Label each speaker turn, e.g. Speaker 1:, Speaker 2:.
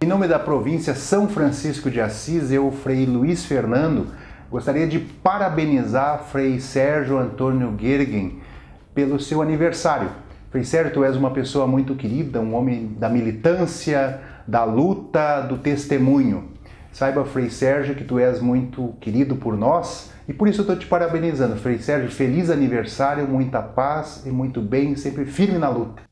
Speaker 1: Em nome da província São Francisco de Assis, eu, Frei Luiz Fernando, gostaria de parabenizar Frei Sérgio Antônio Gergen pelo seu aniversário. Frei Sérgio, tu és uma pessoa muito querida, um homem da militância, da luta, do testemunho. Saiba, Frei Sérgio, que tu és muito querido por nós e por isso eu estou te parabenizando. Frei Sérgio, feliz aniversário, muita paz e muito bem, sempre firme na luta.